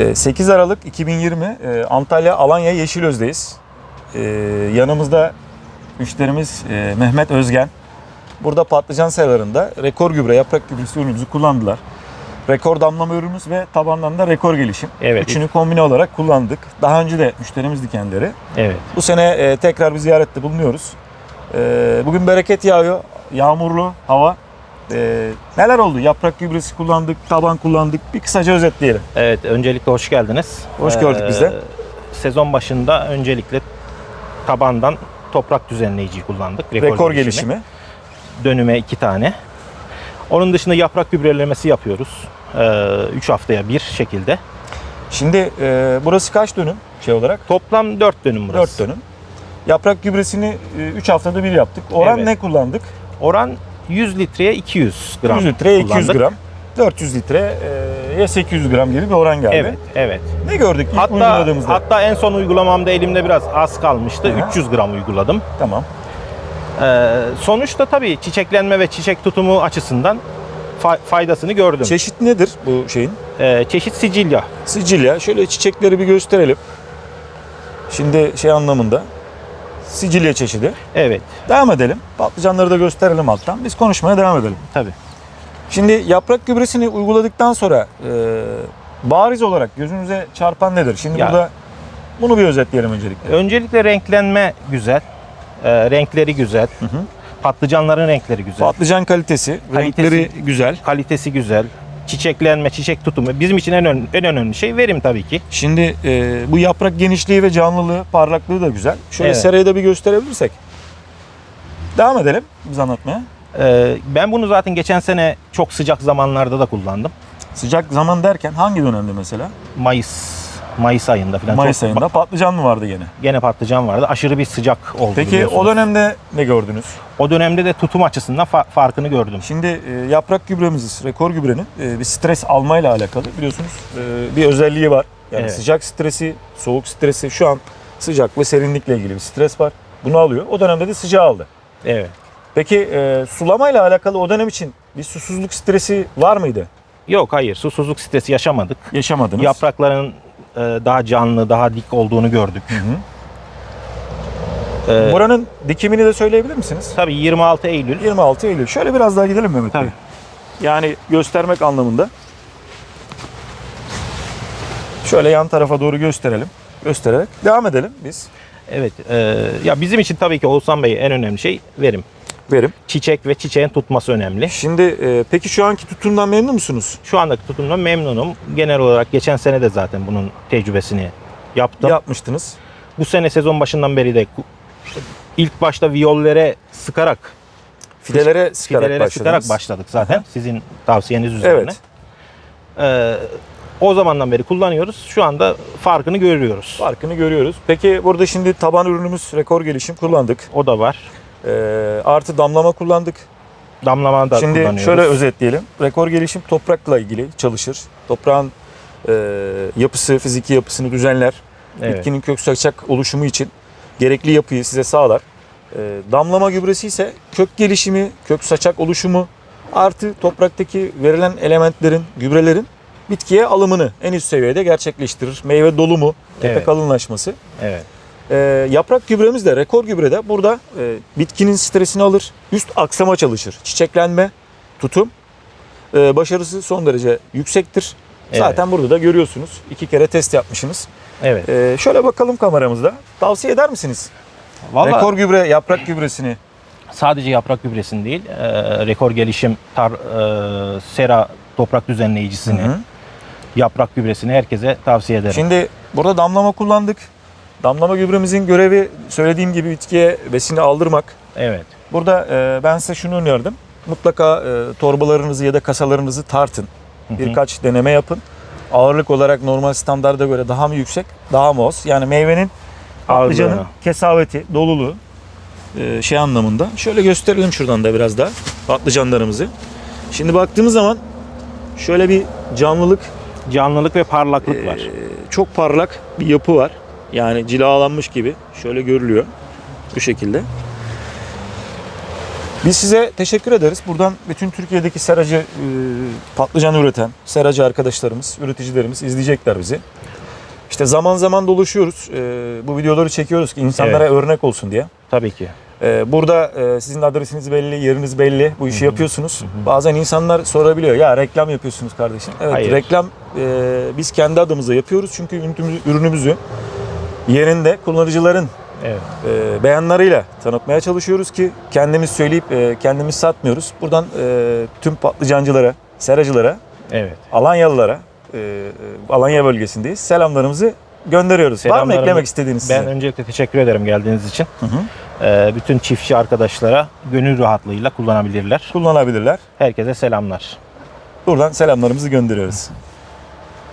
Ee, 8 Aralık 2020 e, Antalya Alanya Yeşilöz'deyiz. Ee, Yanımızda müşterimiz e, Mehmet Özgen. Burada patlıcan serarında rekor gübre, yaprak gübresi ürünümüzü kullandılar. Rekor damlama ürünümüz ve tabandan da rekor gelişim. Evet. Üçünü kombine olarak kullandık. Daha önce de müşterimizdi kendileri. Evet. Bu sene e, tekrar bir ziyarette bulunuyoruz. Bugün bereket yağıyor. Yağmurlu hava. E, neler oldu? Yaprak gübresi kullandık, taban kullandık. Bir kısaca özetleyelim. Evet, öncelikle hoş geldiniz. Ee, Hoş gördük biz de. Sezon başında öncelikle tabandan toprak düzenleyiciyi kullandık. Rekor, gelişimi. Dönüme iki tane. Onun dışında yaprak gübrelemesi yapıyoruz. 3 haftaya bir şekilde. Şimdi e, burası kaç dönüm şey olarak? Toplam 4 dönüm burası. 4 dönüm. Yaprak gübresini 3 haftada bir yaptık. Oran Evet. ne kullandık? Oran 100 litreye 200 gram 100 litreye 200 kullandık. gram. 400 litre e, ya 800 gram gibi bir oran geldi. Evet, evet. Ne gördük ilk Hatta uyguladığımızda? hatta en son uygulamamda elimde biraz az kalmıştı. Hı. 300 gram uyguladım. Tamam. Ee, sonuçta tabii çiçeklenme ve çiçek tutumu açısından fa- faydasını gördüm. Çeşit nedir bu şeyin? Ee, çeşit Sicilya. Sicilya. Şöyle çiçekleri bir gösterelim. Şimdi şey anlamında. Sicilya çeşidi. Evet, Devam edelim. Patlıcanları da gösterelim alttan. Biz konuşmaya devam edelim. tabii. Şimdi yaprak gübresini uyguladıktan sonra e, bariz olarak gözünüze çarpan nedir? Şimdi Ya- burada bunu bir özetleyelim öncelikle. Öncelikle renklenme güzel. Ee, renkleri güzel. hı. Patlıcanların renkleri güzel. Patlıcan kalitesi, Kalitesi. renkleri güzel. Kalitesi güzel. Çiçeklenme, çiçek tutumu. Bizim için en, ön- en önemli şey verim tabii ki. Şimdi e, bu yaprak genişliği ve canlılığı, parlaklığı da güzel. Şöyle Evet. serayı da bir gösterebilirsek. Devam edelim biz anlatmaya. Ee, ben bunu zaten geçen sene çok sıcak zamanlarda da kullandım. Sıcak zaman derken hangi dönemde mesela? Mayıs Mayıs ayında falan. Mayıs çok- ayında patlıcan mı vardı gene? Gene patlıcan vardı. Aşırı bir sıcak oldu. Peki o dönemde ne gördünüz? O dönemde de tutum açısından fa- farkını gördüm. Şimdi e, yaprak gübremiz, rekor gübrenin e, bir stres almayla alakalı biliyorsunuz e, bir özelliği var. Yani Evet. sıcak stresi, soğuk stresi şu an sıcak ve serinlikle ilgili bir stres var. Bunu alıyor. O dönemde de sıcağı aldı. Evet. Peki e, sulamayla alakalı o dönem için bir susuzluk stresi var mıydı? Yok hayır susuzluk stresi yaşamadık. Yaşamadınız. Yaprakların e, daha canlı, daha dik olduğunu gördük. Hı hı. E, Buranın dikimini de söyleyebilir misiniz? tabii 26 Eylül 26 Eylül. Şöyle biraz daha gidelim Mehmet Bey. Tabii. Yani göstermek anlamında. Şöyle yan tarafa doğru gösterelim. Göstererek devam edelim biz. Evet. e, ya bizim için tabii ki Oğuzhan Bey en önemli şey verim. Verim. Çiçek ve çiçeğin tutması önemli. Şimdi e, peki şu anki tutumdan memnun musunuz? Şu andaki tutumdan memnunum. Genel olarak geçen sene de zaten bunun tecrübesini yaptım. Yapmıştınız. Bu sene sezon başından beri de ilk başta viyollere sıkarak Fidelere sıkarak fidelere başladınız. sıkarak başladık zaten sizin tavsiyeniz üzerine. Evet. Ee, o zamandan beri kullanıyoruz. Şu anda farkını görüyoruz. Farkını görüyoruz. Peki burada şimdi taban ürünümüz rekor gelişim kullandık. O da var. E, artı damlama kullandık. Damlama da Şimdi şöyle özetleyelim. Rekor gelişim toprakla ilgili çalışır. Toprağın e, yapısı, fiziki yapısını düzenler. Evet. Bitkinin kök saçak oluşumu için gerekli yapıyı size sağlar. E, damlama gübresi ise kök gelişimi, kök saçak oluşumu artı topraktaki verilen elementlerin, gübrelerin bitkiye alımını en üst seviyede gerçekleştirir. Meyve dolumu, tepe Evet. kalınlaşması. Evet. E, yaprak gübremiz de rekor gübrede burada e, bitkinin stresini alır. Üst aksama çalışır. Çiçeklenme, tutum. E, başarısı son derece yüksektir. Evet. Zaten burada da görüyorsunuz. iki kere test yapmışsınız. Evet. E, şöyle bakalım kameramızda. Tavsiye eder misiniz? Vallahi Rekor gübre, yaprak gübresini. sadece yaprak gübresini değil, e, rekor gelişim tar, e, sera toprak düzenleyicisini, Hı hı. yaprak gübresini herkese tavsiye ederim. Şimdi burada damlama kullandık. Damlama gübremizin görevi söylediğim gibi bitkiye besini aldırmak. evet. Burada e, ben size şunu önerdim. Mutlaka e, torbalarınızı ya da kasalarınızı tartın. Hı hı. Birkaç deneme yapın. Ağırlık olarak normal standarda göre daha mı yüksek, daha mı az? Yani meyvenin patlıcanın kesaveti, doluluğu e, şey anlamında. Şöyle gösterelim şuradan da biraz daha patlıcanlarımızı. Şimdi baktığımız zaman şöyle bir canlılık, Canlılık ve parlaklık e, var. çok parlak bir yapı var. Yani cilalanmış gibi şöyle görülüyor. Bu şekilde. Biz size teşekkür ederiz. Buradan bütün Türkiye'deki seracı e, patlıcan üreten seracı arkadaşlarımız, üreticilerimiz izleyecekler bizi. İşte zaman zaman dolaşıyoruz. E, bu videoları çekiyoruz ki insanlara örnek olsun diye. Tabii ki. Ee, Burada e, sizin adresiniz belli, yeriniz belli. Bu işi yapıyorsunuz. Bazen insanlar sorabiliyor. Ya reklam yapıyorsunuz kardeşim. Evet Hayır. reklam e, biz kendi adımıza yapıyoruz. Çünkü ürünümüzü, ürünümüzü yerinde kullanıcıların Evet. e, beyanlarıyla tanıtmaya çalışıyoruz ki kendimiz söyleyip e, kendimiz satmıyoruz. Buradan e, tüm patlıcancılara, seracılara, Evet. Alanyalılara, e, e, Alanya bölgesindeyiz. Selamlarımızı gönderiyoruz. Var mı eklemek istediğiniz Ben size? öncelikle teşekkür ederim geldiğiniz için. Hı hı. Ee, bütün çiftçi arkadaşlara gönül rahatlığıyla kullanabilirler. Kullanabilirler. Herkese selamlar. Buradan selamlarımızı gönderiyoruz.